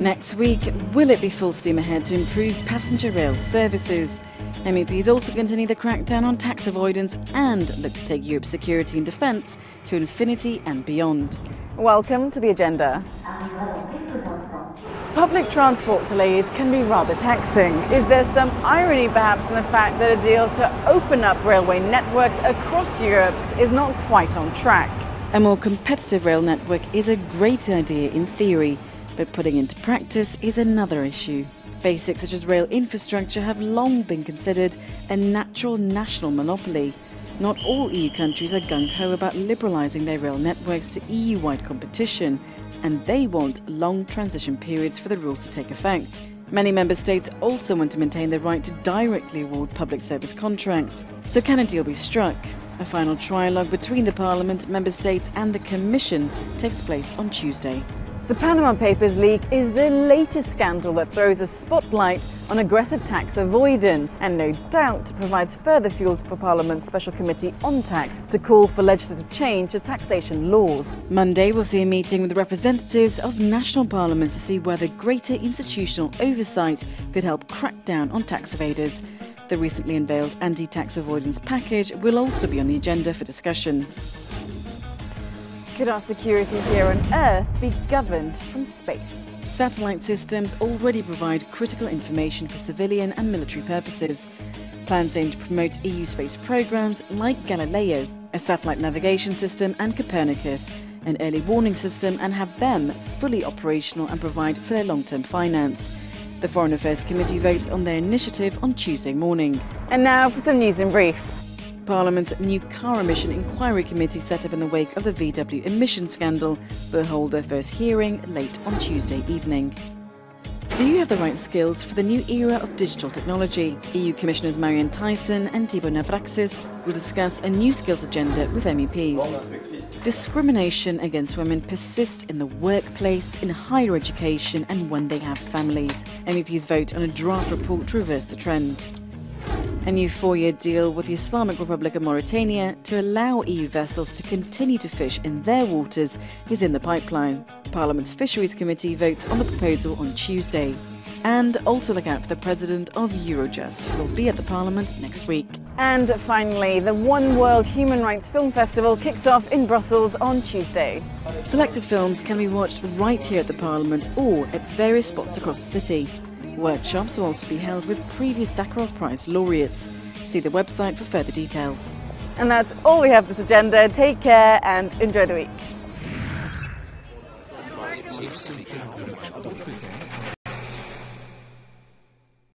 Next week, will it be full steam ahead to improve passenger rail services? MEPs also continue the crackdown on tax avoidance and look to take Europe's security and defence to infinity and beyond. Welcome to the agenda. Public transport delays can be rather taxing. Is there some irony perhaps in the fact that a deal to open up railway networks across Europe is not quite on track? A more competitive rail network is a great idea in theory, but putting into practice is another issue. Basics such as rail infrastructure have long been considered a natural national monopoly. Not all EU countries are gung-ho about liberalising their rail networks to EU-wide competition, and they want long transition periods for the rules to take effect. Many member states also want to maintain the right to directly award public service contracts. So can a deal be struck? A final trialogue between the Parliament, member states and the Commission takes place on Tuesday. The Panama Papers leak is the latest scandal that throws a spotlight on aggressive tax avoidance and no doubt provides further fuel for Parliament's Special Committee on Tax to call for legislative change to taxation laws. Monday will see a meeting with representatives of national parliaments to see whether greater institutional oversight could help crack down on tax evaders. The recently unveiled anti-tax avoidance package will also be on the agenda for discussion. Could our security here on Earth be governed from space? Satellite systems already provide critical information for civilian and military purposes. Plans aim to promote EU space programs like Galileo, a satellite navigation system, and Copernicus, an early warning system, and have them fully operational and provide for their long-term finance. The Foreign Affairs Committee votes on their initiative on Tuesday morning. And now for some news in brief. Parliament's new car emission inquiry committee set up in the wake of the VW emission scandal will hold their first hearing late on Tuesday evening. Do you have the right skills for the new era of digital technology? EU Commissioners Marianne Thyssen and Tibor Navracsics will discuss a new skills agenda with MEPs. Discrimination against women persists in the workplace, in higher education and when they have families. MEPs vote on a draft report to reverse the trend. A new four-year deal with the Islamic Republic of Mauritania to allow EU vessels to continue to fish in their waters is in the pipeline. Parliament's Fisheries Committee votes on the proposal on Tuesday. And also look out for the president of Eurojust, who will be at the Parliament next week. And finally, the One World Human Rights Film Festival kicks off in Brussels on Tuesday. Selected films can be watched right here at the Parliament or at various spots across the city. Workshops will also be held with previous Sakharov Prize laureates. See the website for further details. And that's all we have this agenda. Take care and enjoy the week.